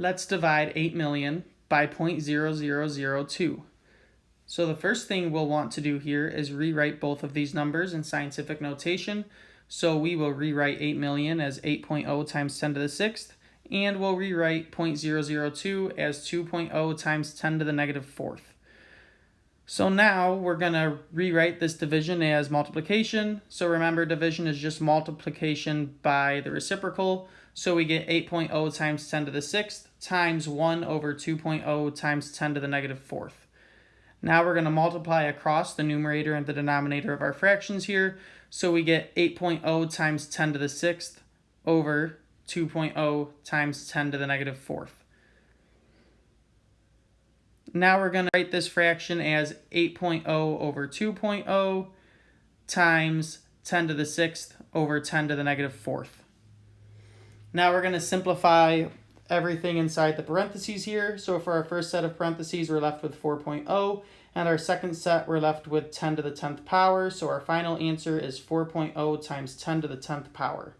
let's divide 8 million by 0.0002. So the first thing we'll want to do here is rewrite both of these numbers in scientific notation. So we will rewrite 8 million as 8.0 times 10 to the 6th, and we'll rewrite 0.002 as 2.0 times 10 to the negative 4th. So now we're going to rewrite this division as multiplication. So remember division is just multiplication by the reciprocal. So we get 8.0 times 10 to the 6th times 1 over 2.0 times 10 to the 4th. Now we're going to multiply across the numerator and the denominator of our fractions here. So we get 8.0 times 10 to the 6th over 2.0 times 10 to the 4th. Now we're going to write this fraction as 8.0 over 2.0 times 10 to the 6th over 10 to the 4th. Now we're going to simplify everything inside the parentheses here. So for our first set of parentheses, we're left with 4.0, and our second set, we're left with 10 to the 10th power. So our final answer is 4.0 times 10 to the 10th power.